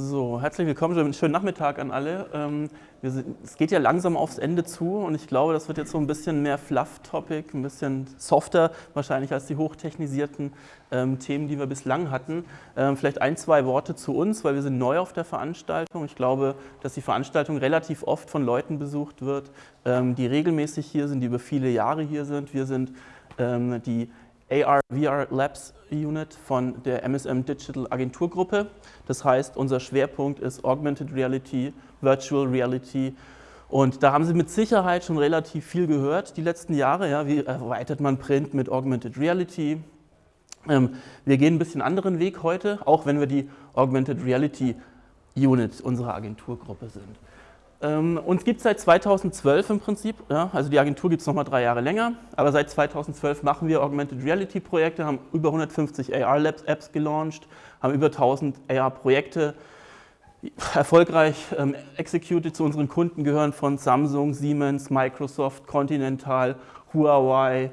So, herzlich willkommen, schönen Nachmittag an alle. Ähm, es geht ja langsam aufs Ende zu und ich glaube, das wird jetzt so ein bisschen mehr Fluff-Topic, ein bisschen softer wahrscheinlich als die hochtechnisierten ähm, Themen, die wir bislang hatten. Ähm, vielleicht ein, zwei Worte zu uns, weil wir sind neu auf der Veranstaltung. Ich glaube, dass die Veranstaltung relativ oft von Leuten besucht wird, die regelmäßig hier sind, die über viele Jahre hier sind. Wir sind die AR VR Labs Unit von der MSM Digital Agenturgruppe. Das heißt, unser Schwerpunkt ist Augmented Reality, Virtual Reality und da haben Sie mit Sicherheit schon relativ viel gehört die letzten Jahre. Ja, wie erweitert man Print mit Augmented Reality? Ähm, wir gehen ein bisschen anderen Weg heute, auch wenn wir die Augmented Reality Unit unserer Agenturgruppe sind. Ähm, uns gibt es seit 2012 im Prinzip, ja, also die Agentur gibt es nochmal drei Jahre länger, aber seit 2012 machen wir Augmented Reality Projekte, haben über 150 AR Labs Apps gelauncht, haben über 1000 AR Projekte erfolgreich ähm, executed. Zu unseren Kunden gehören von Samsung, Siemens, Microsoft, Continental, Huawei,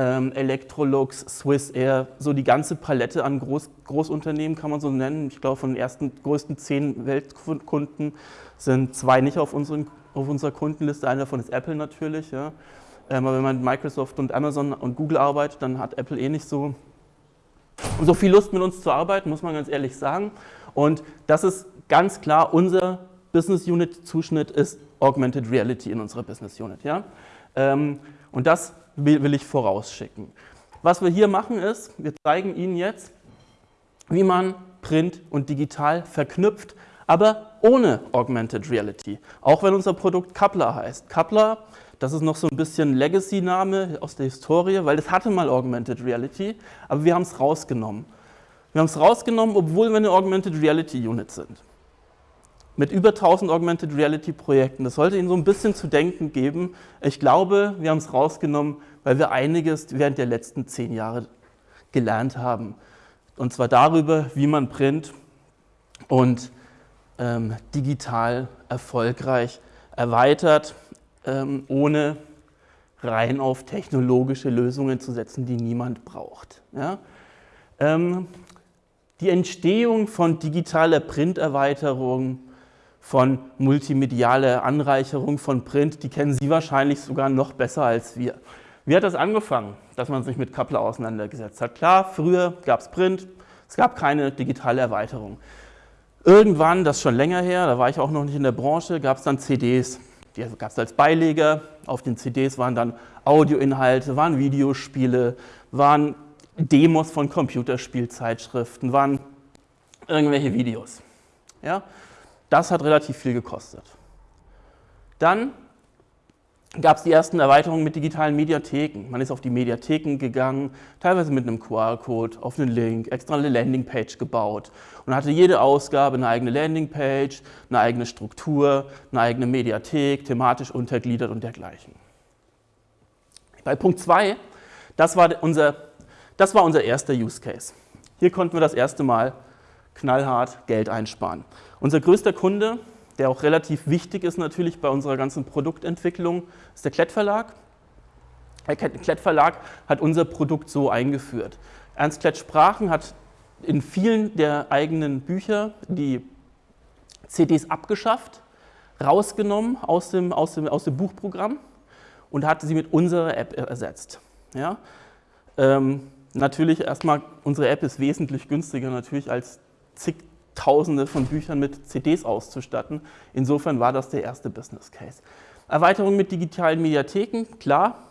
ähm, Electrolux, Swiss Air, so die ganze Palette an Groß, Großunternehmen kann man so nennen. Ich glaube, von den ersten größten zehn Weltkunden sind zwei nicht auf, unseren, auf unserer Kundenliste. Einer davon ist Apple natürlich. Ja. Ähm, aber wenn man mit Microsoft und Amazon und Google arbeitet, dann hat Apple eh nicht so, so viel Lust mit uns zu arbeiten, muss man ganz ehrlich sagen. Und das ist ganz klar, unser Business Unit Zuschnitt ist Augmented Reality in unserer Business Unit. Ja. Ähm, und das will ich vorausschicken. Was wir hier machen ist, wir zeigen Ihnen jetzt, wie man Print und Digital verknüpft, aber ohne Augmented Reality. Auch wenn unser Produkt Coupler heißt. Coupler, das ist noch so ein bisschen Legacy-Name aus der Historie, weil das hatte mal Augmented Reality, aber wir haben es rausgenommen. Wir haben es rausgenommen, obwohl wir eine Augmented Reality Unit sind mit über 1000 Augmented Reality Projekten. Das sollte Ihnen so ein bisschen zu denken geben. Ich glaube, wir haben es rausgenommen, weil wir einiges während der letzten zehn Jahre gelernt haben. Und zwar darüber, wie man Print und ähm, digital erfolgreich erweitert, ähm, ohne rein auf technologische Lösungen zu setzen, die niemand braucht. Ja? Ähm, die Entstehung von digitaler Printerweiterung von multimedialer Anreicherung von Print, die kennen Sie wahrscheinlich sogar noch besser als wir. Wie hat das angefangen, dass man sich mit Coupler auseinandergesetzt hat? Klar, früher gab es Print, es gab keine digitale Erweiterung. Irgendwann, das ist schon länger her, da war ich auch noch nicht in der Branche, gab es dann CDs. Die gab es als Beileger. Auf den CDs waren dann Audioinhalte, waren Videospiele, waren Demos von Computerspielzeitschriften, waren irgendwelche Videos. Ja? Das hat relativ viel gekostet. Dann gab es die ersten Erweiterungen mit digitalen Mediatheken. Man ist auf die Mediatheken gegangen, teilweise mit einem QR-Code, auf einen Link, extra eine Landingpage gebaut und hatte jede Ausgabe eine eigene Landingpage, eine eigene Struktur, eine eigene Mediathek, thematisch untergliedert und dergleichen. Bei Punkt 2, das das war unser erster Use Case. Hier konnten wir das erste Mal knallhart Geld einsparen. Unser größter Kunde, der auch relativ wichtig ist natürlich bei unserer ganzen Produktentwicklung, ist der Klett-Verlag. Der Klett-Verlag hat unser Produkt so eingeführt. Ernst Klett Sprachen hat in vielen der eigenen Bücher die CDs abgeschafft, rausgenommen aus dem, aus dem, aus dem Buchprogramm und hat sie mit unserer App ersetzt. Ja? Ähm, natürlich erstmal, unsere App ist wesentlich günstiger natürlich als zigtausende von Büchern mit CDs auszustatten. Insofern war das der erste Business Case. Erweiterung mit digitalen Mediatheken, klar,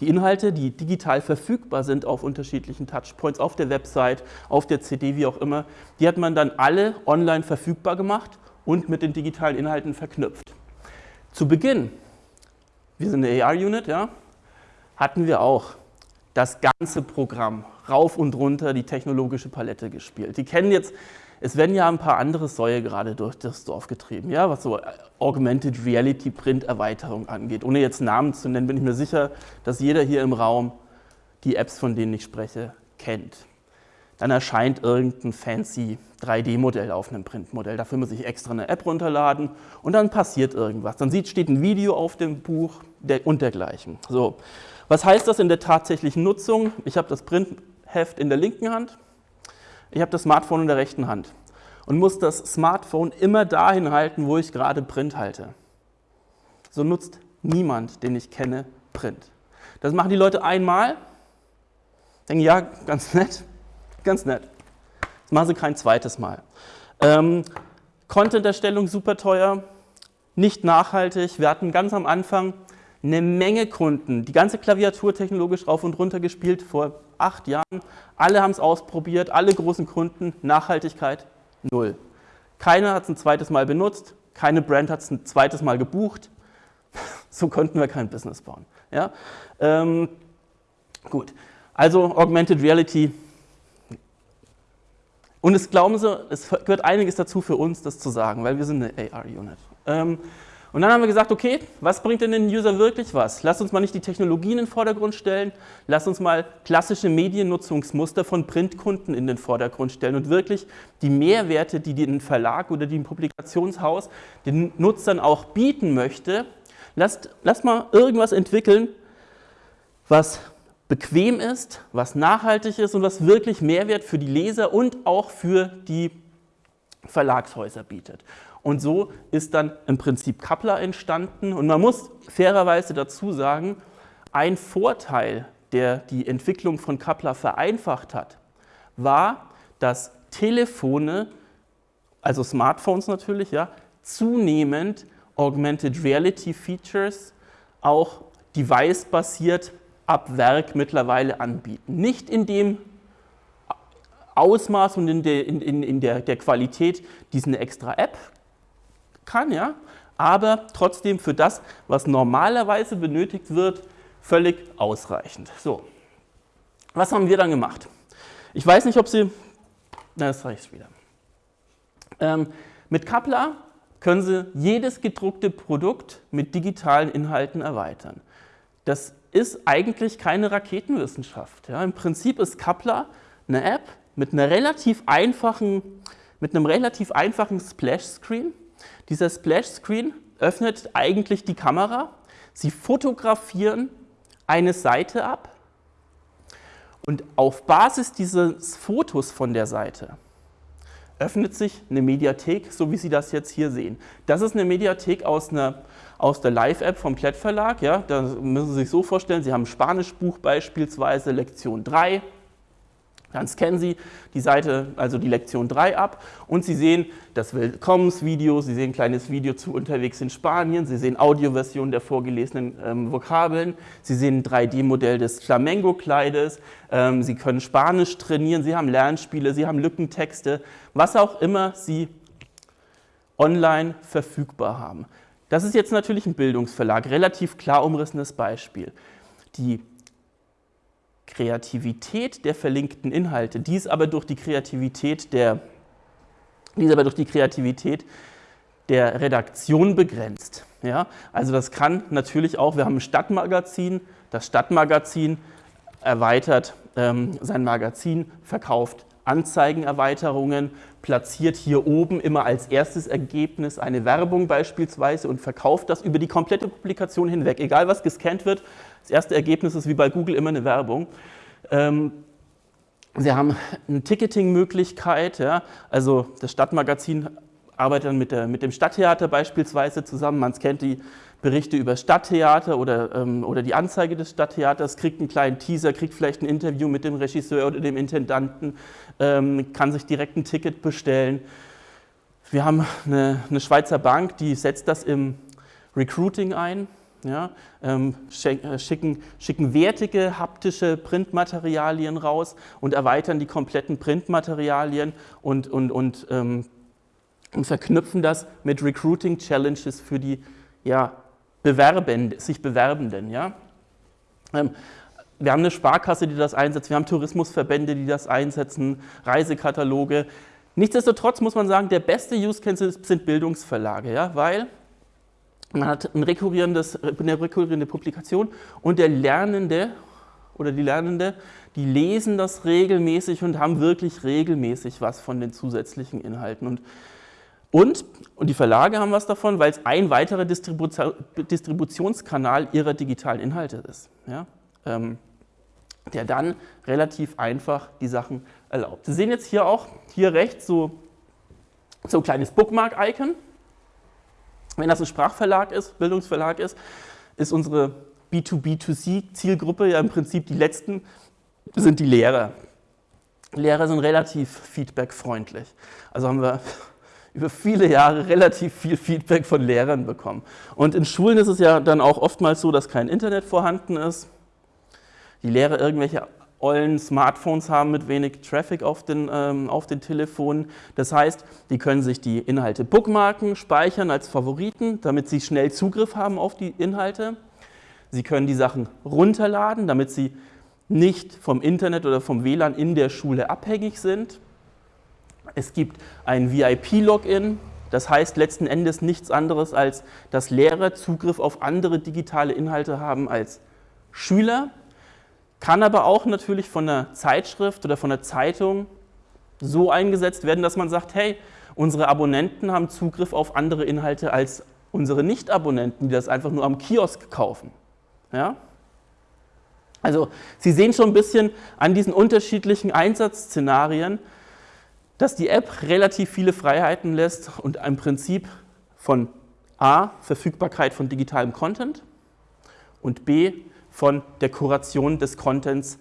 die Inhalte, die digital verfügbar sind auf unterschiedlichen Touchpoints, auf der Website, auf der CD, wie auch immer, die hat man dann alle online verfügbar gemacht und mit den digitalen Inhalten verknüpft. Zu Beginn, wir sind eine AR-Unit, ja, hatten wir auch das ganze Programm rauf und runter die technologische Palette gespielt. Die kennen jetzt es werden ja ein paar andere Säue gerade durch das Dorf getrieben, ja, was so Augmented Reality Print Erweiterung angeht. Ohne jetzt Namen zu nennen, bin ich mir sicher, dass jeder hier im Raum die Apps, von denen ich spreche, kennt. Dann erscheint irgendein fancy 3D-Modell auf einem Printmodell. Dafür muss ich extra eine App runterladen und dann passiert irgendwas. Dann sieht, steht ein Video auf dem Buch und dergleichen. So. Was heißt das in der tatsächlichen Nutzung? Ich habe das Printheft in der linken Hand ich habe das Smartphone in der rechten Hand. und muss das Smartphone immer dahin halten, wo ich gerade Print halte. So nutzt niemand, den ich kenne, Print. Das machen die Leute einmal, denken, ja, ganz nett, ganz nett. Das machen sie kein zweites Mal. Ähm, Content-Erstellung super teuer, nicht nachhaltig. Wir hatten ganz am Anfang eine Menge Kunden, die ganze Klaviatur technologisch rauf und runter gespielt vor acht Jahren. Alle haben es ausprobiert, alle großen Kunden, Nachhaltigkeit null. Keiner hat es ein zweites Mal benutzt, keine Brand hat es ein zweites Mal gebucht. So konnten wir kein Business bauen. Ja? Ähm, gut, also Augmented Reality. Und es glauben Sie, es gehört einiges dazu für uns, das zu sagen, weil wir sind eine AR-Unit. Ähm, und dann haben wir gesagt, okay, was bringt denn den User wirklich was? Lass uns mal nicht die Technologien in den Vordergrund stellen, lass uns mal klassische Mediennutzungsmuster von Printkunden in den Vordergrund stellen und wirklich die Mehrwerte, die den Verlag oder die Publikationshaus den Nutzern auch bieten möchte, lasst, lasst mal irgendwas entwickeln, was bequem ist, was nachhaltig ist und was wirklich Mehrwert für die Leser und auch für die Verlagshäuser bietet. Und so ist dann im Prinzip Kappler entstanden. Und man muss fairerweise dazu sagen, ein Vorteil, der die Entwicklung von Kappler vereinfacht hat, war, dass Telefone, also Smartphones natürlich, ja, zunehmend Augmented Reality Features auch device-basiert ab Werk mittlerweile anbieten. Nicht in dem Ausmaß und in der, in, in der, der Qualität, die es eine extra App kann, ja, aber trotzdem für das, was normalerweise benötigt wird, völlig ausreichend. So, was haben wir dann gemacht? Ich weiß nicht, ob Sie, na, das reicht wieder. Ähm, mit Kapla können Sie jedes gedruckte Produkt mit digitalen Inhalten erweitern. Das ist eigentlich keine Raketenwissenschaft. Ja. Im Prinzip ist Kapla eine App mit, einer relativ einfachen, mit einem relativ einfachen Splash-Screen, dieser Splash-Screen öffnet eigentlich die Kamera. Sie fotografieren eine Seite ab und auf Basis dieses Fotos von der Seite öffnet sich eine Mediathek, so wie Sie das jetzt hier sehen. Das ist eine Mediathek aus, einer, aus der Live-App vom Klett Verlag. Ja, da müssen Sie sich so vorstellen, Sie haben ein Spanischbuch beispielsweise, Lektion 3, dann scannen Sie die Seite, also die Lektion 3 ab. Und Sie sehen das Willkommensvideo, Sie sehen ein kleines Video zu unterwegs in Spanien, Sie sehen Audioversion der vorgelesenen ähm, Vokabeln, Sie sehen ein 3D-Modell des Flamengo-Kleides, ähm, Sie können Spanisch trainieren, Sie haben Lernspiele, Sie haben Lückentexte, was auch immer Sie online verfügbar haben. Das ist jetzt natürlich ein Bildungsverlag, relativ klar umrissenes Beispiel. Die Kreativität der verlinkten Inhalte, dies aber durch die Kreativität der, dies aber durch die Kreativität der Redaktion begrenzt. Ja? Also das kann natürlich auch, wir haben ein Stadtmagazin, das Stadtmagazin erweitert ähm, sein Magazin, verkauft Anzeigenerweiterungen, platziert hier oben immer als erstes Ergebnis eine Werbung beispielsweise und verkauft das über die komplette Publikation hinweg. Egal was gescannt wird, das erste Ergebnis ist wie bei Google immer eine Werbung. Ähm, Sie haben eine Ticketing-Möglichkeit, ja, also das Stadtmagazin arbeitet dann mit, der, mit dem Stadttheater beispielsweise zusammen. Man kennt die Berichte über Stadttheater oder, ähm, oder die Anzeige des Stadttheaters, kriegt einen kleinen Teaser, kriegt vielleicht ein Interview mit dem Regisseur oder dem Intendanten, ähm, kann sich direkt ein Ticket bestellen. Wir haben eine, eine Schweizer Bank, die setzt das im Recruiting ein ja, ähm, äh, schicken, schicken wertige haptische Printmaterialien raus und erweitern die kompletten Printmaterialien und, und, und, ähm, und verknüpfen das mit Recruiting Challenges für die ja, Bewerben, sich Bewerbenden. Ja. Ähm, wir haben eine Sparkasse, die das einsetzt, wir haben Tourismusverbände, die das einsetzen, Reisekataloge. Nichtsdestotrotz muss man sagen, der beste Use Case sind Bildungsverlage, ja, weil man hat ein rekurrierendes, eine rekurrierende Publikation und der Lernende oder die Lernende, die lesen das regelmäßig und haben wirklich regelmäßig was von den zusätzlichen Inhalten. Und, und, und die Verlage haben was davon, weil es ein weiterer Distribu Distributionskanal ihrer digitalen Inhalte ist, ja? ähm, der dann relativ einfach die Sachen erlaubt. Sie sehen jetzt hier auch, hier rechts so So ein kleines Bookmark-Icon. Wenn das ein Sprachverlag ist, Bildungsverlag ist, ist unsere B2B2C-Zielgruppe ja im Prinzip die letzten, sind die Lehrer. Lehrer sind relativ feedbackfreundlich. Also haben wir über viele Jahre relativ viel Feedback von Lehrern bekommen. Und in Schulen ist es ja dann auch oftmals so, dass kein Internet vorhanden ist. Die Lehrer irgendwelche ollen Smartphones haben mit wenig Traffic auf den, ähm, auf den Telefonen. Das heißt, die können sich die Inhalte bookmarken, speichern als Favoriten, damit sie schnell Zugriff haben auf die Inhalte. Sie können die Sachen runterladen, damit sie nicht vom Internet oder vom WLAN in der Schule abhängig sind. Es gibt ein VIP-Login, das heißt letzten Endes nichts anderes als, dass Lehrer Zugriff auf andere digitale Inhalte haben als Schüler, kann aber auch natürlich von einer Zeitschrift oder von einer Zeitung so eingesetzt werden, dass man sagt, hey, unsere Abonnenten haben Zugriff auf andere Inhalte als unsere Nicht-Abonnenten, die das einfach nur am Kiosk kaufen. Ja? Also Sie sehen schon ein bisschen an diesen unterschiedlichen Einsatzszenarien, dass die App relativ viele Freiheiten lässt und im Prinzip von A, Verfügbarkeit von digitalem Content und B, von der Kuration des Contents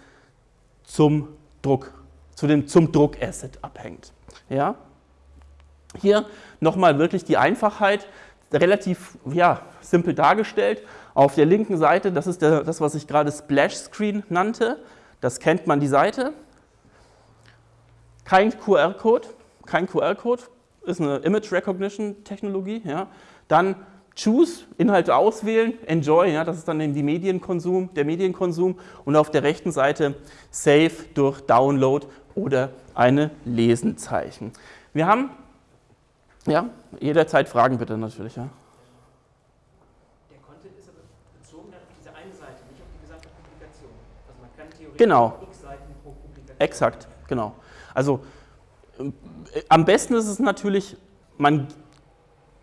zum Druck, zu dem, zum Druckasset abhängt. Ja? Hier nochmal wirklich die Einfachheit, relativ ja, simpel dargestellt. Auf der linken Seite, das ist der, das, was ich gerade Splash Screen nannte, das kennt man die Seite. Kein QR-Code, kein QR-Code, ist eine Image Recognition Technologie. Ja. Dann Choose, Inhalte auswählen, Enjoy, ja, das ist dann die Medienkonsum, der Medienkonsum und auf der rechten Seite Save durch Download oder eine Lesenzeichen. Wir haben, ja, jederzeit Fragen bitte natürlich. Ja. Der Content ist aber bezogen auf diese eine Seite, nicht auf die gesamte Publikation. Also man kann theoretisch genau. x Seiten pro Publikation. Exakt, genau. Also äh, am besten ist es natürlich, man,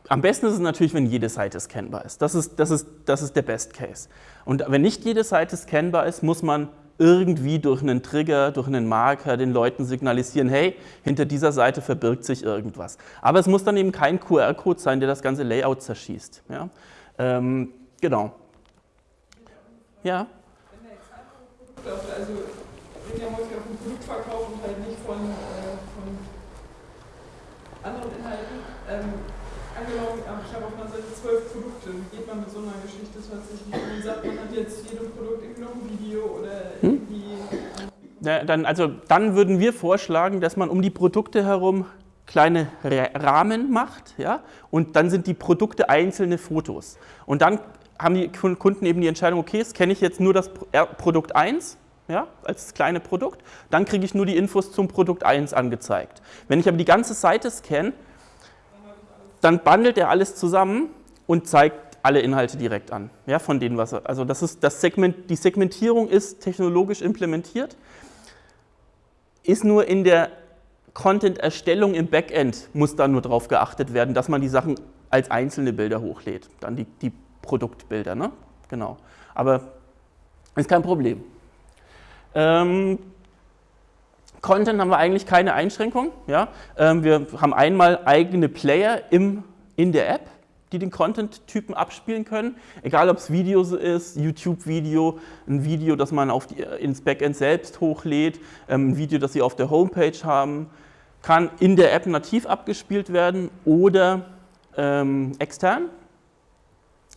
am besten ist es natürlich, wenn jede Seite scannbar ist. Das ist, das, ist, das ist der Best Case. Und wenn nicht jede Seite scannbar ist, muss man irgendwie durch einen Trigger, durch einen Marker den Leuten signalisieren, hey, hinter dieser Seite verbirgt sich irgendwas. Aber es muss dann eben kein QR-Code sein, der das ganze Layout zerschießt. Ja? Ähm, genau. Ja? Wenn der Example-Produkt, also häufig auf ein Produkt verkauft und halt nicht von, äh, von anderen Inhalten, ähm, angenommen, ich habe auf einer Seite zwölf Produkte, wie geht man mit so einer Geschichte tatsächlich? Man sagt, man hat jetzt jedem Produkt irgendwie noch ein Video oder hm? irgendwie. Ja, dann, also, dann würden wir vorschlagen, dass man um die Produkte herum kleine Rahmen macht ja, und dann sind die Produkte einzelne Fotos. Und dann haben die Kunden eben die Entscheidung, okay, scanne ich jetzt nur das Produkt 1 ja, als kleine Produkt, dann kriege ich nur die Infos zum Produkt 1 angezeigt. Wenn ich aber die ganze Seite scanne, dann bundelt er alles zusammen und zeigt alle Inhalte direkt an, ja, von denen, was er, also das ist das Segment, die Segmentierung ist technologisch implementiert, ist nur in der Content-Erstellung im Backend muss da nur darauf geachtet werden, dass man die Sachen als einzelne Bilder hochlädt, dann die, die Produktbilder, ne? genau. Aber ist kein Problem. Ähm, Content haben wir eigentlich keine Einschränkung. Ja? Ähm, wir haben einmal eigene Player im, in der App, die den Content-Typen abspielen können. Egal, ob es Video ist, YouTube-Video, ein Video, das man auf die, ins Backend selbst hochlädt, ähm, ein Video, das Sie auf der Homepage haben, kann in der App nativ abgespielt werden oder ähm, extern.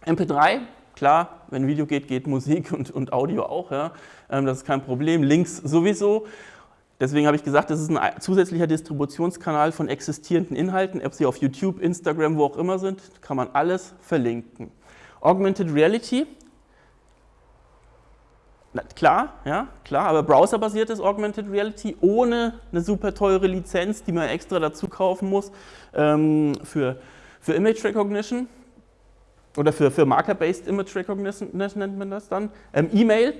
MP3, klar, wenn Video geht, geht Musik und, und Audio auch. Ja? Ähm, das ist kein Problem. Links sowieso. Deswegen habe ich gesagt, das ist ein zusätzlicher Distributionskanal von existierenden Inhalten, ob sie auf YouTube, Instagram, wo auch immer sind, kann man alles verlinken. Augmented Reality, na, klar, ja, klar, aber browserbasiertes Augmented Reality ohne eine super teure Lizenz, die man extra dazu kaufen muss ähm, für, für Image Recognition oder für, für Marker-Based Image Recognition nennt man das dann. Ähm, E-Mail,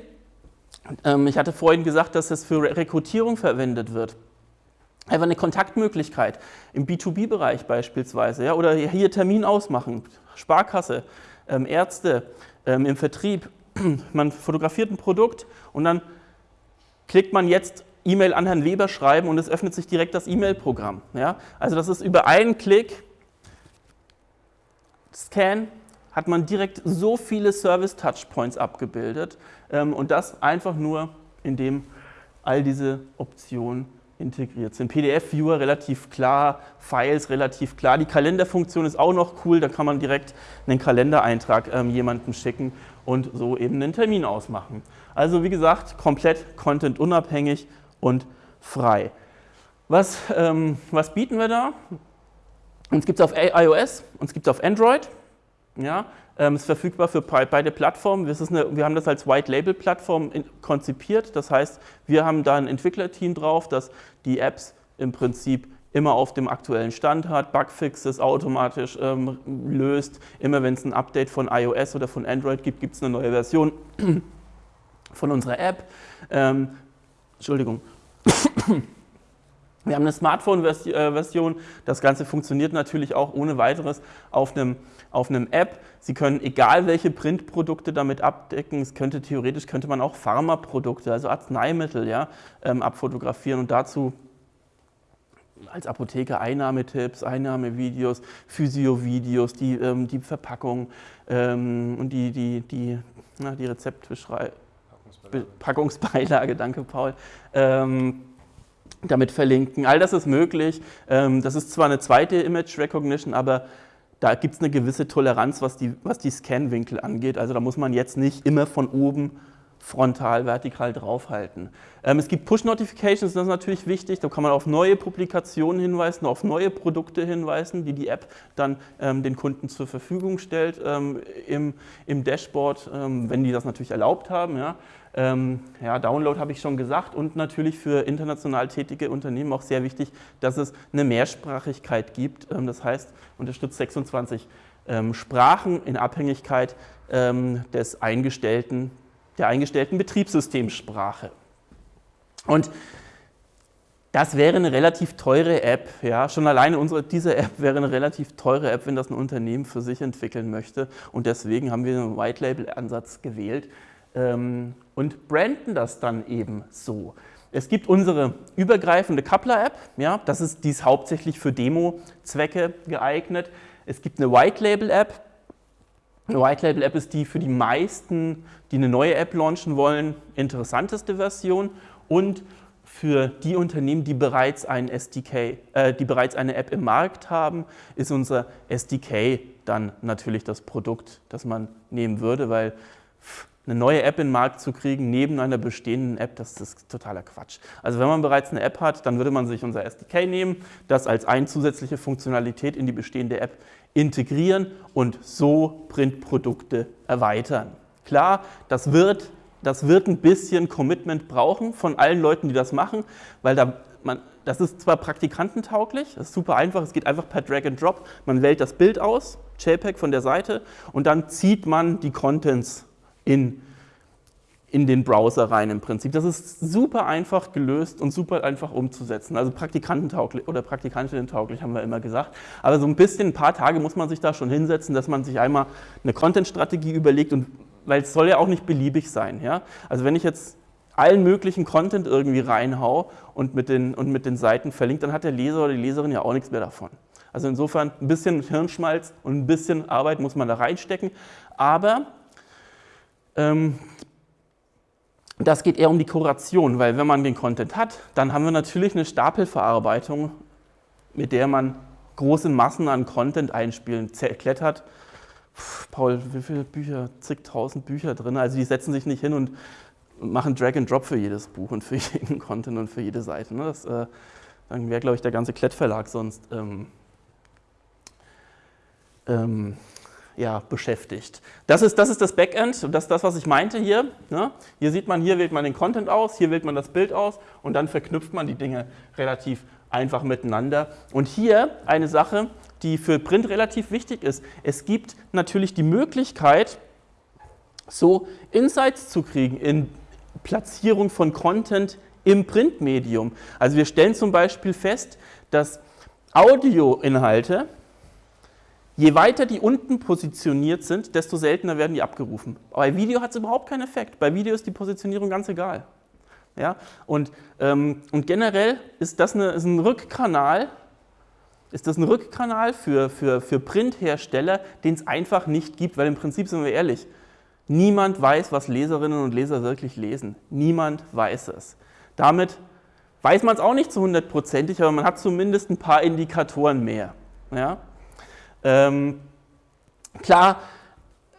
ähm, ich hatte vorhin gesagt, dass es für Rekrutierung verwendet wird. Einfach eine Kontaktmöglichkeit im B2B-Bereich beispielsweise. Ja, oder hier Termin ausmachen, Sparkasse, ähm, Ärzte ähm, im Vertrieb. Man fotografiert ein Produkt und dann klickt man jetzt E-Mail an Herrn Weber schreiben und es öffnet sich direkt das E-Mail-Programm. Ja? Also das ist über einen Klick, Scan, hat man direkt so viele Service-Touchpoints abgebildet ähm, und das einfach nur, indem all diese Optionen integriert sind. PDF-Viewer relativ klar, Files relativ klar. Die Kalenderfunktion ist auch noch cool, da kann man direkt einen Kalendereintrag ähm, jemandem schicken und so eben einen Termin ausmachen. Also wie gesagt, komplett contentunabhängig und frei. Was, ähm, was bieten wir da? Uns gibt es auf iOS, uns gibt es auf Android. Ja, ähm, ist verfügbar für beide Plattformen. Eine, wir haben das als White-Label-Plattform konzipiert. Das heißt, wir haben da ein Entwicklerteam drauf, das die Apps im Prinzip immer auf dem aktuellen Stand hat, Bugfixes automatisch ähm, löst. Immer wenn es ein Update von iOS oder von Android gibt, gibt es eine neue Version von unserer App. Ähm, Entschuldigung. Wir haben eine Smartphone-Version. Das Ganze funktioniert natürlich auch ohne weiteres auf einem, auf einem App. Sie können egal welche Printprodukte damit abdecken. Es könnte theoretisch könnte man auch Pharmaprodukte, also Arzneimittel, ja, ähm, abfotografieren und dazu als Apotheker Einnahmetipps, Einnahmevideos, Physio-Videos, die, ähm, die Verpackung ähm, und die, die, die, na, die Rezeptbeschreibung. Packungsbeilage. Packungsbeilage, danke Paul. Ähm, damit verlinken. All das ist möglich. Ähm, das ist zwar eine zweite Image Recognition, aber da gibt es eine gewisse Toleranz, was die, was die Scanwinkel angeht. Also da muss man jetzt nicht immer von oben frontal, vertikal draufhalten. Ähm, es gibt Push-Notifications, das ist natürlich wichtig, da kann man auf neue Publikationen hinweisen, auf neue Produkte hinweisen, die die App dann ähm, den Kunden zur Verfügung stellt ähm, im, im Dashboard, ähm, wenn die das natürlich erlaubt haben. Ja. Ähm, ja, Download habe ich schon gesagt und natürlich für international tätige Unternehmen auch sehr wichtig, dass es eine Mehrsprachigkeit gibt. Ähm, das heißt, unterstützt 26 Sprachen in Abhängigkeit des eingestellten der eingestellten Betriebssystemsprache. Und das wäre eine relativ teure App. Ja? Schon alleine unsere, diese App wäre eine relativ teure App, wenn das ein Unternehmen für sich entwickeln möchte. Und deswegen haben wir einen White-Label-Ansatz gewählt ähm, und branden das dann eben so. Es gibt unsere übergreifende Coupler-App, ja, das ist, die ist hauptsächlich für Demo-Zwecke geeignet. Es gibt eine White-Label-App, eine White Label App ist die für die meisten, die eine neue App launchen wollen, interessanteste Version und für die Unternehmen, die bereits, ein SDK, äh, die bereits eine App im Markt haben, ist unser SDK dann natürlich das Produkt, das man nehmen würde, weil eine neue App in den Markt zu kriegen, neben einer bestehenden App, das ist totaler Quatsch. Also wenn man bereits eine App hat, dann würde man sich unser SDK nehmen, das als eine zusätzliche Funktionalität in die bestehende App integrieren und so Printprodukte erweitern. Klar, das wird, das wird ein bisschen Commitment brauchen von allen Leuten, die das machen, weil da man, das ist zwar praktikantentauglich, das ist super einfach, es geht einfach per Drag and Drop, man wählt das Bild aus, JPEG von der Seite und dann zieht man die Contents in in den Browser rein im Prinzip. Das ist super einfach gelöst und super einfach umzusetzen. Also praktikantentauglich oder praktikantinnentauglich haben wir immer gesagt. Aber so ein bisschen, ein paar Tage muss man sich da schon hinsetzen, dass man sich einmal eine Content-Strategie überlegt und weil es soll ja auch nicht beliebig sein. Ja? Also wenn ich jetzt allen möglichen Content irgendwie reinhau und mit, den, und mit den Seiten verlinkt, dann hat der Leser oder die Leserin ja auch nichts mehr davon. Also insofern ein bisschen Hirnschmalz und ein bisschen Arbeit muss man da reinstecken. Aber das geht eher um die Kuration, weil wenn man den Content hat, dann haben wir natürlich eine Stapelverarbeitung, mit der man große Massen an Content einspielen, klettert. Paul, wie viele Bücher, zigtausend Bücher drin, also die setzen sich nicht hin und machen Drag and Drop für jedes Buch und für jeden Content und für jede Seite. Ne? Das, äh, dann wäre, glaube ich, der ganze Klettverlag sonst ähm, ähm, ja, beschäftigt. Das ist, das ist das Backend, das ist das, was ich meinte hier. Ne? Hier sieht man, hier wählt man den Content aus, hier wählt man das Bild aus und dann verknüpft man die Dinge relativ einfach miteinander. Und hier eine Sache, die für Print relativ wichtig ist. Es gibt natürlich die Möglichkeit, so Insights zu kriegen in Platzierung von Content im Printmedium. Also wir stellen zum Beispiel fest, dass Audioinhalte Je weiter die unten positioniert sind, desto seltener werden die abgerufen. Bei Video hat es überhaupt keinen Effekt. Bei Video ist die Positionierung ganz egal. Ja? Und, ähm, und generell ist das eine, ist ein Rückkanal, ist das ein Rückkanal für, für, für Printhersteller, den es einfach nicht gibt, weil im Prinzip sind wir ehrlich, niemand weiß, was Leserinnen und Leser wirklich lesen. Niemand weiß es. Damit weiß man es auch nicht zu hundertprozentig, aber man hat zumindest ein paar Indikatoren mehr. Ja? Ähm, klar,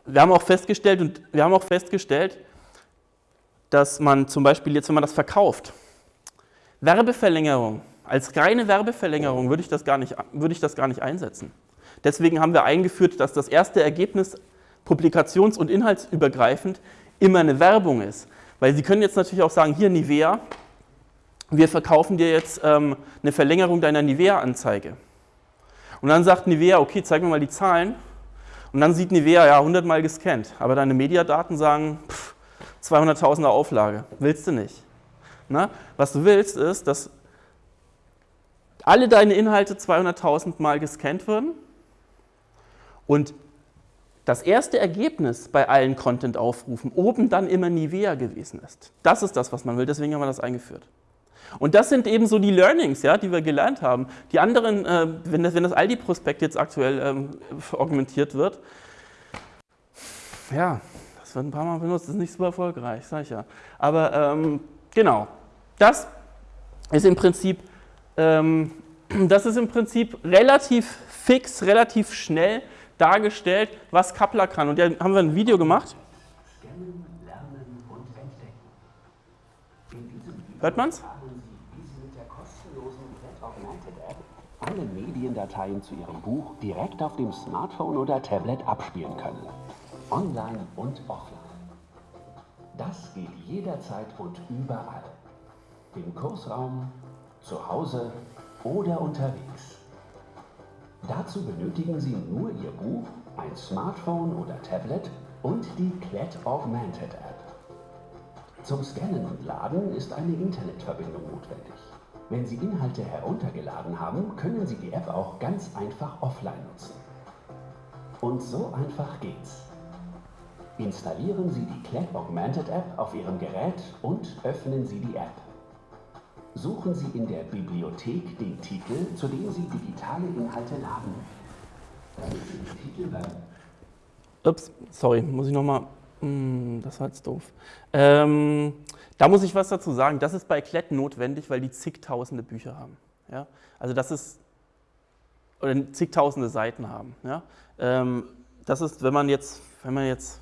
wir haben auch festgestellt, und wir haben auch festgestellt, dass man zum Beispiel jetzt, wenn man das verkauft, Werbeverlängerung, als reine Werbeverlängerung würde ich, das gar nicht, würde ich das gar nicht einsetzen. Deswegen haben wir eingeführt, dass das erste Ergebnis publikations- und inhaltsübergreifend immer eine Werbung ist. Weil Sie können jetzt natürlich auch sagen, hier Nivea, wir verkaufen dir jetzt ähm, eine Verlängerung deiner Nivea-Anzeige. Und dann sagt Nivea, okay, zeig mir mal die Zahlen. Und dann sieht Nivea, ja, 100 Mal gescannt. Aber deine Mediadaten sagen, 200.000er Auflage. Willst du nicht. Na? Was du willst, ist, dass alle deine Inhalte 200.000 Mal gescannt würden und das erste Ergebnis bei allen Content-Aufrufen oben dann immer Nivea gewesen ist. Das ist das, was man will, deswegen haben wir das eingeführt. Und das sind eben so die Learnings, ja, die wir gelernt haben. Die anderen, äh, wenn, das, wenn das Aldi-Prospekt jetzt aktuell ähm, augmentiert wird, ja, das wird ein paar Mal benutzt, das ist nicht so erfolgreich, sage ich ja. Aber ähm, genau, das ist im Prinzip, ähm, das ist im Prinzip relativ fix, relativ schnell dargestellt, was Kappler kann. Und da haben wir ein Video gemacht. Hört man's? Alle Mediendateien zu Ihrem Buch direkt auf dem Smartphone oder Tablet abspielen können. Online und offline. Das geht jederzeit und überall. Im Kursraum, zu Hause oder unterwegs. Dazu benötigen Sie nur Ihr Buch, ein Smartphone oder Tablet und die Klett Augmented App. Zum Scannen und Laden ist eine Internetverbindung notwendig. Wenn Sie Inhalte heruntergeladen haben, können Sie die App auch ganz einfach offline nutzen. Und so einfach geht's. Installieren Sie die Klett Augmented App auf Ihrem Gerät und öffnen Sie die App. Suchen Sie in der Bibliothek den Titel, zu dem Sie digitale Inhalte laden. Ups, sorry, muss ich nochmal. Hm, das war jetzt doof. Ähm, da muss ich was dazu sagen. Das ist bei Klett notwendig, weil die zigtausende Bücher haben. Ja? Also das ist, oder zigtausende Seiten haben. Ja? Ähm, das ist, wenn man jetzt, wenn man jetzt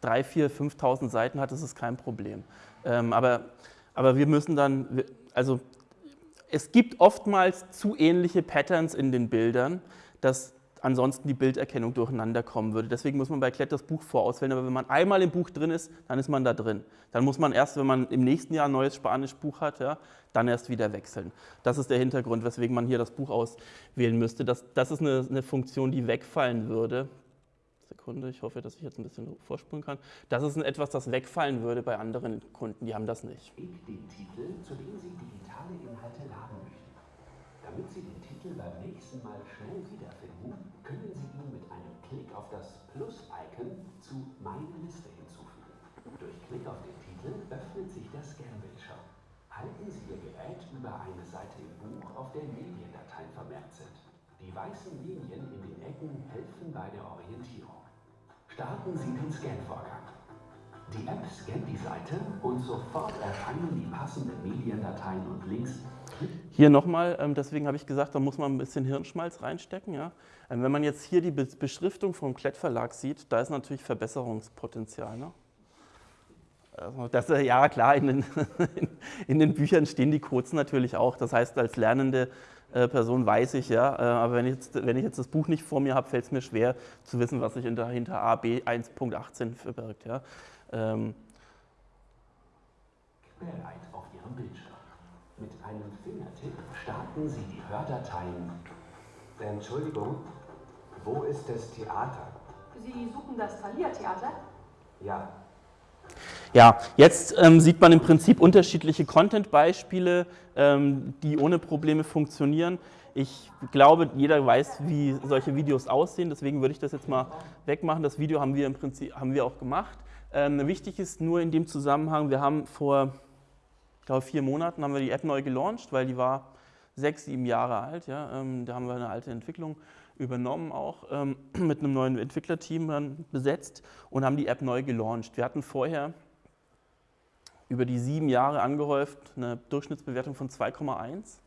3, 4, 5.000 Seiten hat, ist es kein Problem. Ähm, aber aber wir müssen dann, also es gibt oftmals zu ähnliche Patterns in den Bildern, dass ansonsten die Bilderkennung durcheinander kommen würde. Deswegen muss man bei Klett das Buch vorauswählen, aber wenn man einmal im Buch drin ist, dann ist man da drin. Dann muss man erst, wenn man im nächsten Jahr ein neues Spanisch-Buch hat, ja, dann erst wieder wechseln. Das ist der Hintergrund, weswegen man hier das Buch auswählen müsste. Das, das ist eine, eine Funktion, die wegfallen würde. Sekunde, ich hoffe, dass ich jetzt ein bisschen vorspulen kann. Das ist etwas, das wegfallen würde bei anderen Kunden, die haben das nicht. den Titel, zu dem Sie digitale Inhalte laden möchten. Damit Sie den Titel beim nächsten Mal schnell wiederfinden, können Sie ihn mit einem Klick auf das Plus-Icon zu Meine Liste hinzufügen. Durch Klick auf den Titel öffnet sich der Scan-Bildschirm. Halten Sie Ihr Gerät über eine Seite im Buch, auf der Mediendateien vermerkt sind. Die weißen Linien in den Ecken helfen bei der Orientierung. Starten Sie den Scan-Vorgang. Die App scannt die Seite und sofort erscheinen die passenden Mediendateien und Links. Hier nochmal, ähm, deswegen habe ich gesagt, da muss man ein bisschen Hirnschmalz reinstecken. Ja? Ähm, wenn man jetzt hier die Beschriftung vom Klettverlag sieht, da ist natürlich Verbesserungspotenzial. Ne? Also das, ja klar, in den, in den Büchern stehen die Codes natürlich auch. Das heißt, als Lernende äh, Person weiß ich, ja, äh, aber wenn ich, jetzt, wenn ich jetzt das Buch nicht vor mir habe, fällt es mir schwer zu wissen, was sich hinter, hinter A, B 1.18 verbirgt. Ja. Ähm. Auf Ihrem Bildschirm. Mit einem Fingertipp starten Sie die Hördateien. Entschuldigung, wo ist das Theater? Sie suchen das Thalia-Theater? Ja, ja, jetzt ähm, sieht man im Prinzip unterschiedliche Content-Beispiele, ähm, die ohne Probleme funktionieren. Ich glaube, jeder weiß, wie solche Videos aussehen, deswegen würde ich das jetzt mal wegmachen. Das Video haben wir im Prinzip haben wir auch gemacht. Ähm, wichtig ist nur in dem Zusammenhang, wir haben vor ich glaube, vier Monaten haben wir die App neu gelauncht, weil die war sechs, sieben Jahre alt. Ja. Ähm, da haben wir eine alte Entwicklung übernommen auch ähm, mit einem neuen Entwicklerteam dann besetzt und haben die App neu gelauncht. Wir hatten vorher über die sieben Jahre angehäuft eine Durchschnittsbewertung von 2,1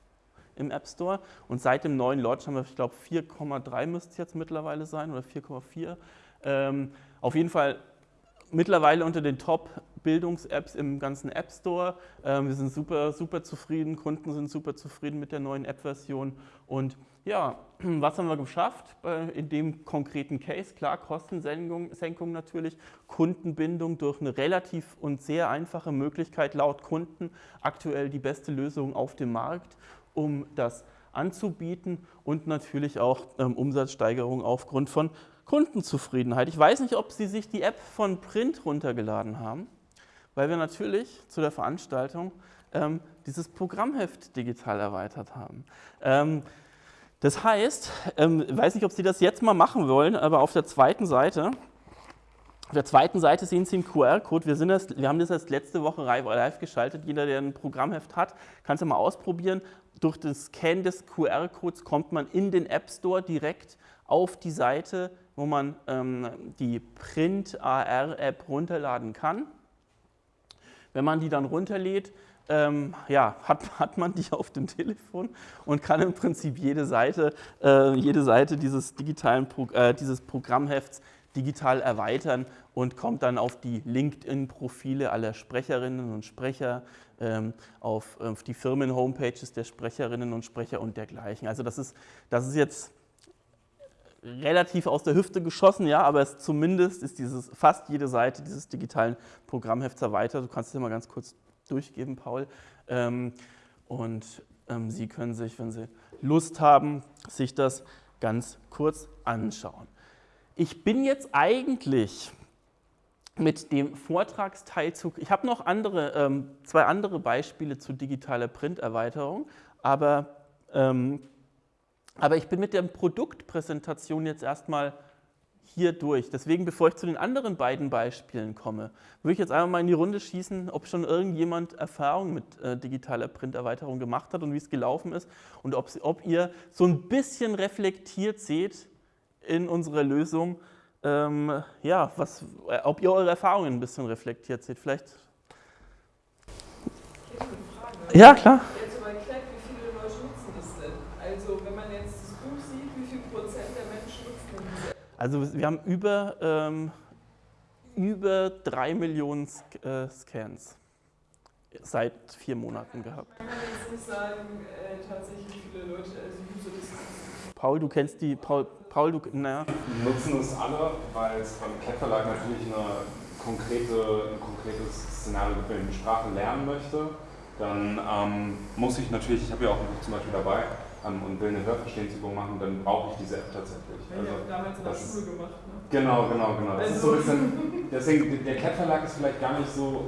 im App Store und seit dem neuen Launch haben wir, ich glaube, 4,3 müsste es jetzt mittlerweile sein oder 4,4. Ähm, auf jeden Fall mittlerweile unter den Top-Bildungs-Apps im ganzen App Store. Ähm, wir sind super, super zufrieden, Kunden sind super zufrieden mit der neuen App-Version und ja, was haben wir geschafft in dem konkreten Case? Klar, Kostensenkung natürlich, Kundenbindung durch eine relativ und sehr einfache Möglichkeit laut Kunden, aktuell die beste Lösung auf dem Markt, um das anzubieten und natürlich auch ähm, Umsatzsteigerung aufgrund von Kundenzufriedenheit. Ich weiß nicht, ob Sie sich die App von Print runtergeladen haben, weil wir natürlich zu der Veranstaltung ähm, dieses Programmheft digital erweitert haben. Ähm, das heißt, ähm, ich weiß nicht, ob Sie das jetzt mal machen wollen, aber auf der zweiten Seite, auf der zweiten Seite sehen Sie einen QR-Code. Wir, wir haben das erst letzte Woche live geschaltet. Jeder, der ein Programmheft hat, kann es ja mal ausprobieren. Durch das Scan des QR-Codes kommt man in den App Store direkt auf die Seite, wo man ähm, die Print AR-App runterladen kann. Wenn man die dann runterlädt, ähm, ja, hat, hat man die auf dem Telefon und kann im Prinzip jede Seite, äh, jede Seite dieses, digitalen Pro, äh, dieses Programmhefts digital erweitern und kommt dann auf die LinkedIn-Profile aller Sprecherinnen und Sprecher, ähm, auf, auf, die Firmen-Homepages der Sprecherinnen und Sprecher und dergleichen. Also das ist, das ist jetzt relativ aus der Hüfte geschossen, ja, aber es zumindest ist dieses, fast jede Seite dieses digitalen Programmhefts erweitert. Du kannst es dir mal ganz kurz durchgeben, Paul. Ähm, und ähm, Sie können sich, wenn Sie Lust haben, sich das ganz kurz anschauen. Ich bin jetzt eigentlich mit dem Vortragsteilzug, ich habe noch andere, ähm, zwei andere Beispiele zu digitaler Printerweiterung, aber, ähm, aber ich bin mit der Produktpräsentation jetzt erstmal hier durch. Deswegen, bevor ich zu den anderen beiden Beispielen komme, würde ich jetzt einfach mal in die Runde schießen, ob schon irgendjemand Erfahrung mit äh, digitaler Printerweiterung gemacht hat und wie es gelaufen ist und ob, ob, ihr so ein bisschen reflektiert seht in unserer Lösung, ähm, ja, was, äh, ob ihr eure Erfahrungen ein bisschen reflektiert seht. Vielleicht. Ja, klar. Also wir haben über, ähm, über drei Millionen äh, Scans seit vier Monaten gehabt. Kann man jetzt nicht sagen, äh, tatsächlich viele Leute, also User das Paul, du kennst die, Paul, Paul du, naja. Wir nutzen es alle, weil es beim Cat Verlag natürlich eine konkrete, ein konkretes Szenario gibt, wenn ich eine Sprache lernen möchte, dann ähm, muss ich natürlich, ich habe ja auch ein Buch zum Beispiel dabei, ähm, und will eine Hörverstehensübung machen, dann brauche ich diese App tatsächlich. Ja, also, ich damals in der Schule gemacht. Ne? Genau, genau, genau. Das ist so ein bisschen, deswegen, der Cat Verlag ist vielleicht gar nicht so,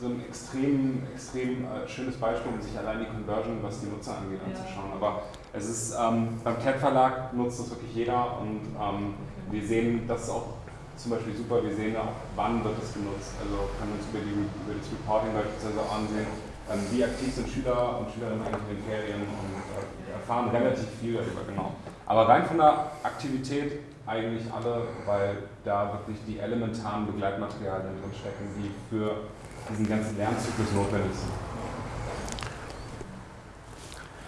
so ein extrem, extrem äh, schönes Beispiel, um sich allein die Conversion, was die Nutzer angeht, ja. anzuschauen. Aber es ist, ähm, beim Cat Verlag nutzt das wirklich jeder und ähm, okay. wir sehen das auch zum Beispiel super, wir sehen auch, wann wird es genutzt. Also können wir uns über, die, über das Reporting beispielsweise auch ansehen, wie aktiv sind Schüler und Schülerinnen eigentlich in den Ferien und äh, erfahren relativ viel darüber, genau. Aber rein von der Aktivität eigentlich alle, weil da wirklich die elementaren Begleitmaterialien drin stecken, die für diesen ganzen Lernzyklus notwendig sind.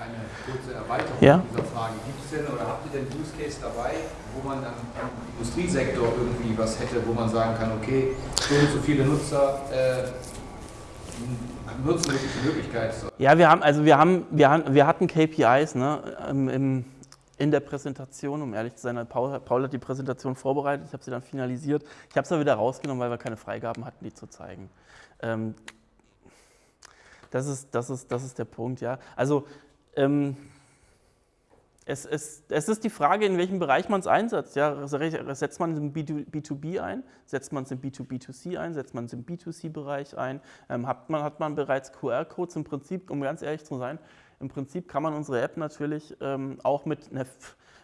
Eine kurze Erweiterung ja? dieser Frage. Gibt es denn oder habt ihr denn Use Case dabei, wo man dann im Industriesektor irgendwie was hätte, wo man sagen kann, okay, so und so viele Nutzer äh, nutzen wirklich die Möglichkeit. Ja, wir haben, also wir haben, wir, haben, wir hatten KPIs ne, im, in der Präsentation, um ehrlich zu sein. Paul, Paul hat die Präsentation vorbereitet, ich habe sie dann finalisiert. Ich habe es aber wieder rausgenommen, weil wir keine Freigaben hatten, die zu zeigen. Ähm, das, ist, das, ist, das ist der Punkt, ja. Also ähm, es, es, es, ist die Frage, in welchem Bereich man es einsetzt. Ja, setzt man es im B2B ein, setzt man es im B2B2C ein, setzt man es im B2C-Bereich ein, ähm, hat, man, hat man bereits QR-Codes im Prinzip, um ganz ehrlich zu sein, im Prinzip kann man unsere App natürlich ähm, auch mit, einer,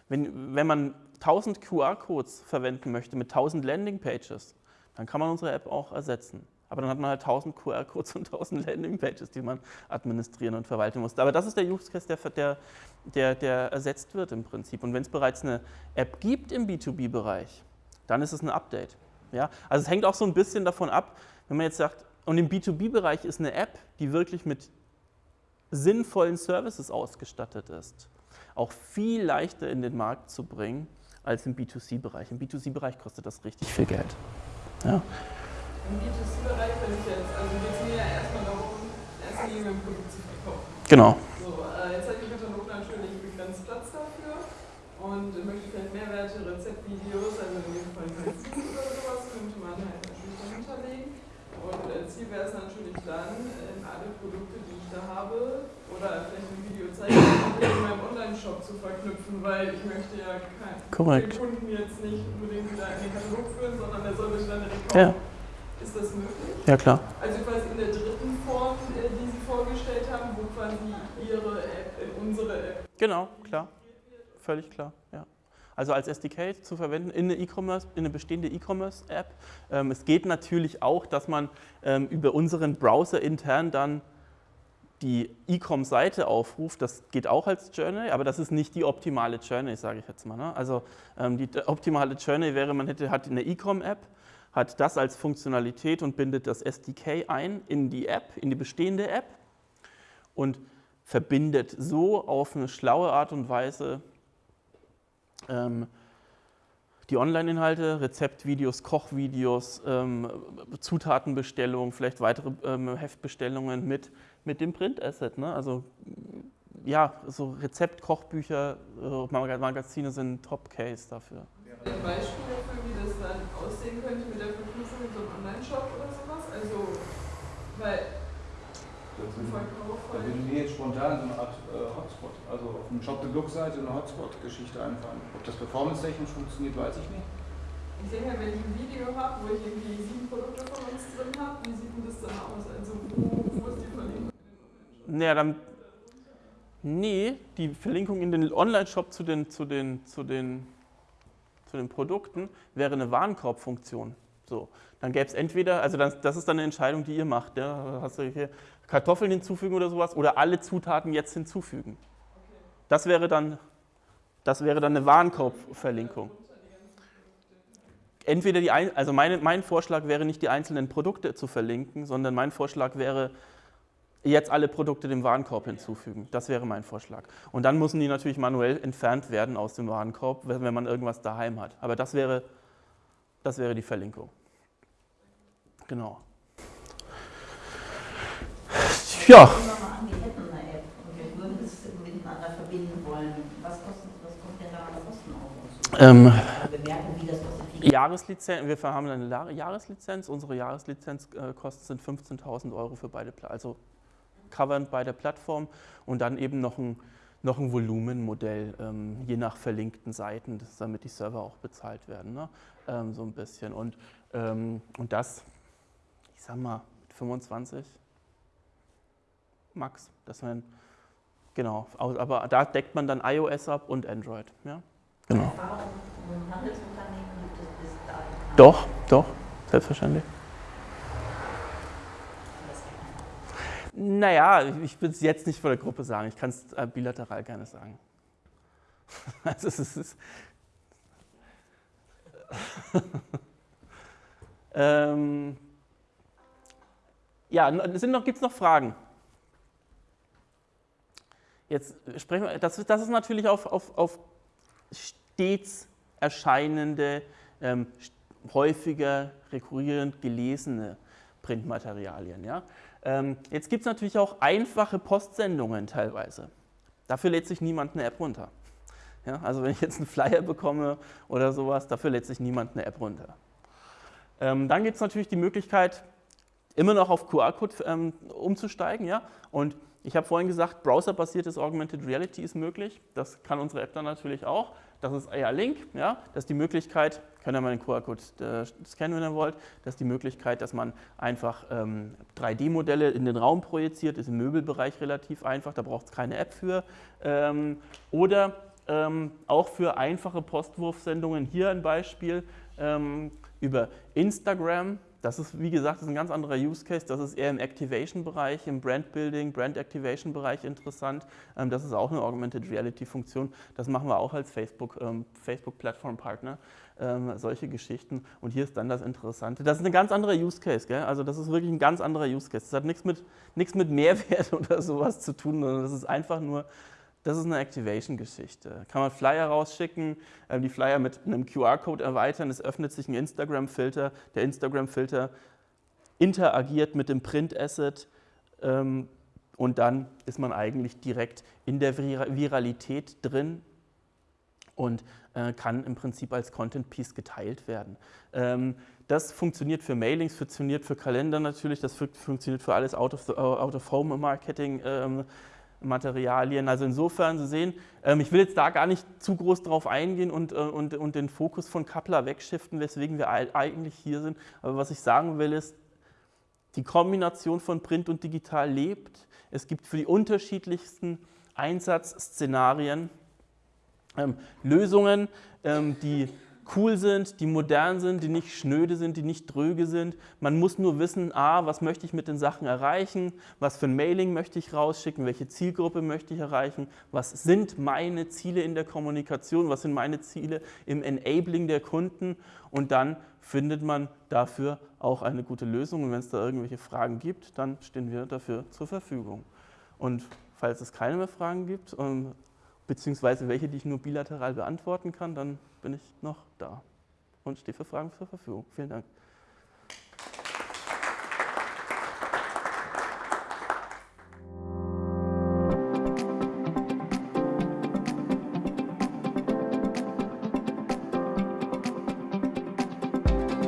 wenn, wenn man 1000 QR-Codes verwenden möchte mit 1000 Landing-Pages, dann kann man unsere App auch ersetzen. Aber dann hat man halt 1000 QR-Codes und 1000 Landing-Pages, die man administrieren und verwalten muss. Aber das ist der Use Case, der, der, der, der ersetzt wird im Prinzip. Und wenn es bereits eine App gibt im B2B-Bereich, dann ist es ein Update. Ja? Also es hängt auch so ein bisschen davon ab, wenn man jetzt sagt, und im B2B-Bereich ist eine App, die wirklich mit sinnvollen Services ausgestattet ist, auch viel leichter in den Markt zu bringen als im B2C-Bereich. Im B2C-Bereich kostet das richtig viel Geld. Ja. Im B2C-Bereich, wenn ich jetzt, also geht es mir ja erstmal darum, erst Linie ein Produkt zu verkaufen. Genau. So, äh, jetzt hat die Katalog natürlich begrenzt Platz dafür und möchte vielleicht Mehrwerte, Rezeptvideos, also in dem Fall Sieg oder sowas, könnte man halt natürlich dahinter legen. Und äh, Ziel wäre es natürlich dann, in alle Produkte, die ich da habe, oder vielleicht ein Video zeigen, in meinem Online-Shop zu verknüpfen, weil ich möchte ja keinen Kunden jetzt nicht unbedingt wieder in den Katalog führen, sondern der soll mich dann direkt Ja. Ist das möglich? Ja, klar. Also quasi in der dritten Form, äh, die Sie vorgestellt haben, wo quasi Ihre App in unsere App. Genau, klar. Völlig klar, ja. Also als SDK zu verwenden in eine E-Commerce, in eine bestehende E-Commerce-App. Ähm, es geht natürlich auch, dass man ähm, über unseren Browser intern dann die E-Com-Seite aufruft. Das geht auch als Journey, aber das ist nicht die optimale Journey, sage ich jetzt mal. Ne? Also ähm, die optimale Journey wäre, man hätte, hat eine E-Com-App, hat das als Funktionalität und bindet das SDK ein in die App, in die bestehende App und verbindet so auf eine schlaue Art und Weise ähm, die Online-Inhalte, Rezeptvideos, Kochvideos, ähm, Zutatenbestellungen, vielleicht weitere ähm, Heftbestellungen mit, mit dem Print-Asset. Ne? Also ja, so Rezept-Kochbücher, äh, Mag- Magazine sind Top-Case dafür. Ein Beispiel dafür, wie das dann aussehen könnte mit der Verknüpfung mit so einem Online-Shop oder sowas? Also, weil zum Verkauf Da würde mir jetzt spontan so eine Art äh, Hotspot, also auf dem Shop the Book Seite eine Hotspot-Geschichte einfallen. Ob das performance-technisch funktioniert, weiß ich nicht. Ich denke mal, wenn ich ein Video habe, wo ich irgendwie sieben Produkte von uns drin habe, wie sieht denn das dann aus? Also, wo, wo ist die Verlinkung? Naja, dann. Nee, die Verlinkung in den Online-Shop zu den, zu, den, zu, den, zu den Produkten wäre eine Warenkorbfunktion. So, dann gäbe es entweder, also das, das ist dann eine Entscheidung, die ihr macht. Ja? Hast du hier Kartoffeln hinzufügen oder sowas oder alle Zutaten jetzt hinzufügen. Das wäre dann, das wäre dann eine Warenkorbverlinkung. Entweder die, also meine, mein Vorschlag wäre nicht die einzelnen Produkte zu verlinken, sondern mein Vorschlag wäre, jetzt alle Produkte dem Warenkorb hinzufügen. Das wäre mein Vorschlag. Und dann müssen die natürlich manuell entfernt werden aus dem Warenkorb, wenn man irgendwas daheim hat. Aber das wäre, das wäre die Verlinkung. Genau. Ja, ähm. Wie Jahreslizenz, wir haben eine Jahreslizenz. Unsere Jahreslizenzkosten sind 15.000 Euro für beide, also covered bei der Plattform und dann eben noch ein, noch ein Volumenmodell, ähm, je nach verlinkten Seiten, das, damit die Server auch bezahlt werden, ne? Ähm, so ein bisschen. Und, ähm, und das, ich sag mal, 25 max. Das wären, genau, au- aber da deckt man dann iOS ab und Android. Ja? Genau. Doch, doch, selbstverständlich. Naja, ich will es jetzt nicht vor der Gruppe sagen. Ich kann es äh, bilateral gerne sagen. Also es ist. Ähm, ja, gibt es noch, Fragen? Jetzt sprechen wir, das, ist- das ist natürlich auf, auf, auf stets erscheinende, ähm, häufiger rekurrierend gelesene Printmaterialien. Ja? Ähm, jetzt gibt es natürlich auch einfache Postsendungen teilweise. Dafür lädt sich niemand eine App runter. Ja? Also wenn ich jetzt einen Flyer bekomme oder sowas, dafür lädt sich niemand eine App runter. Ähm, dann gibt es natürlich die Möglichkeit, immer noch auf QR-Code ähm, umzusteigen. Ja? Und ich habe vorhin gesagt, browserbasiertes Augmented Reality ist möglich. Das kann unsere App dann natürlich auch. Das ist eher Link. Ja? Das ist die Möglichkeit, könnt ihr mal den QR-Code äh, scannen, wenn ihr wollt. Das ist die Möglichkeit, dass man einfach ähm, 3D-Modelle in den Raum projiziert. Ist im Möbelbereich relativ einfach, da braucht es keine App für. Ähm, oder ähm, auch für einfache Postwurfsendungen, hier ein Beispiel, ähm, über Instagram Das ist, wie gesagt, ist ein ganz anderer Use Case. Das ist eher im Activation-Bereich, im Brand-Building, Brand-Activation-Bereich interessant. Ähm, das ist auch eine Augmented Reality-Funktion. Das machen wir auch als Facebook, ähm, Facebook-Plattform-Partner. Ähm, solche Geschichten. Und hier ist dann das Interessante. Das ist ein ganz anderer Use Case. Gell? Also das ist wirklich ein ganz anderer Use Case. Das hat nichts mit, nichts mit Mehrwert oder sowas zu tun, sondern das ist einfach nur das ist eine Activation-Geschichte. Kann man Flyer rausschicken, äh, die Flyer mit einem QR-Code erweitern, es öffnet sich ein Instagram-Filter. Der Instagram-Filter interagiert mit dem Print-Asset ähm, und dann ist man eigentlich direkt in der Viralität drin und äh, kann im Prinzip als Content-Piece geteilt werden. Ähm, das funktioniert für Mailings, funktioniert für Kalender natürlich, das funktioniert für alles Out-of-Home-Marketing. Ähm, Materialien. Also insofern, Sie sehen, ähm, ich will jetzt da gar nicht zu groß drauf eingehen und, äh, und, und den Fokus von Kappler wegschiften, weswegen wir eigentlich hier sind. Aber was ich sagen will, ist, die Kombination von Print und Digital lebt. Es gibt für die unterschiedlichsten Einsatzszenarien ähm, Lösungen, ähm, die cool sind, die modern sind, die nicht schnöde sind, die nicht dröge sind. Man muss nur wissen, a, was möchte ich mit den Sachen erreichen, was für ein Mailing möchte ich rausschicken, welche Zielgruppe möchte ich erreichen, was sind meine Ziele in der Kommunikation, was sind meine Ziele im Enabling der Kunden? Und dann findet man dafür auch eine gute Lösung. Und wenn es da irgendwelche Fragen gibt, dann stehen wir dafür zur Verfügung. Und falls es keine mehr Fragen gibt, ähm, beziehungsweise welche, die ich nur bilateral beantworten kann, dann bin ich noch da und stehe für Fragen zur Verfügung. Vielen Dank.